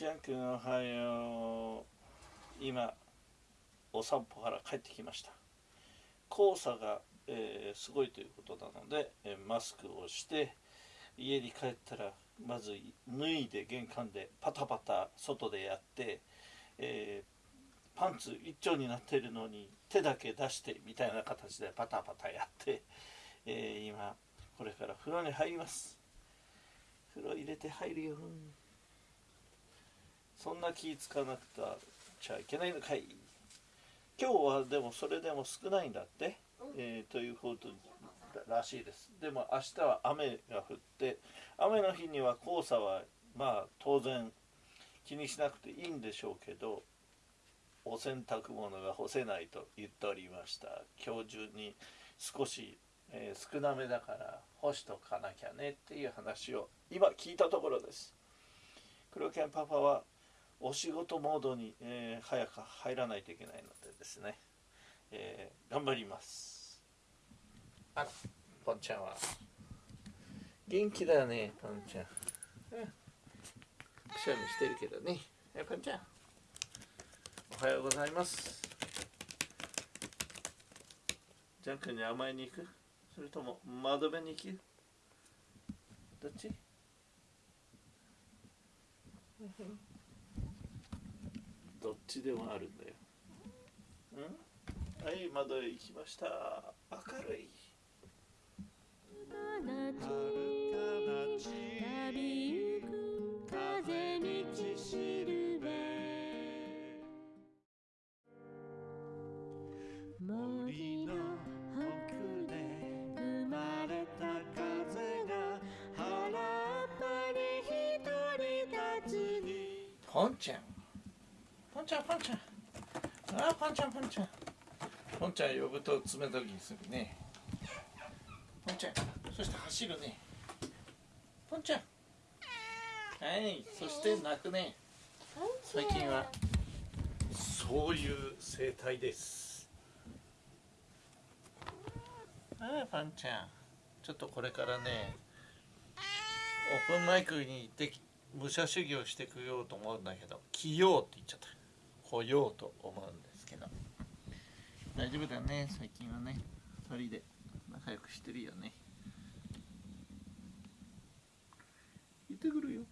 ジャン君おはよう今お散歩から帰ってきました。黄砂が、えー、すごいということなので、えー、マスクをして家に帰ったらまず脱いで玄関でパタパタ外でやって、えー、パンツ一丁になってるのに手だけ出してみたいな形でパタパタやって、え今これから風呂に入ります。風呂入れて入るよ。そんな気使わなくちゃいけないのかい。今日はでもそれでも少ないんだって、えー、ということらしいです。でも明日は雨が降って雨の日には黄砂はまあ当然気にしなくていいんでしょうけどお洗濯物が干せないと言っておりました。今日中に少し、えー、少なめだから干しとかなきゃねっていう話を今聞いたところです。黒犬パパはお仕事モードに、えー、早く入らないといけないのでですね、えー、頑張ります。あポンちゃんは。元気だねポンちゃん、うん、くしゃみしてるけどね。えポンちゃん。おはようございます。ジャン君に甘えに行く？それとも窓辺に行くどっち？どっちでもあるんだよ。ん？はい、窓へ行きました。明るい。森の奥で生まれた風が原っぱに一人立つにポンちゃんポンちゃんポンちゃんああポンちゃんポンちゃんポンちゃん呼ぶと冷たきするねポンちゃんそして走るねポンちゃんはいそして泣くね最近はそういう生態ですああパンちゃんちょっとこれからねオープンマイクに行って武者修行してくようと思うんだけど着ようって言っちゃった来ようと思うんですけど。大丈夫だね。最近はね。2人で仲良くしてるよね。行ってくるよ。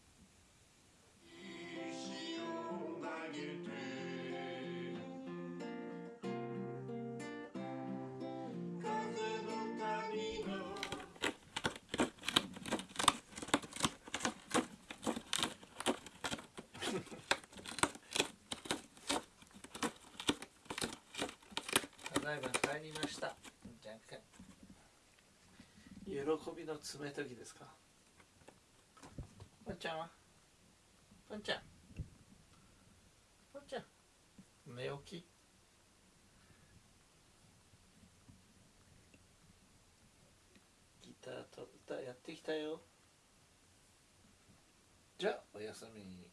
だいま帰りました。じゃんけ喜びの爪研ぎですか？ぽんちゃんは？ぽんちゃん。ぽんちゃん。寝起き。ギターと歌やってきたよ。じゃあおやすみ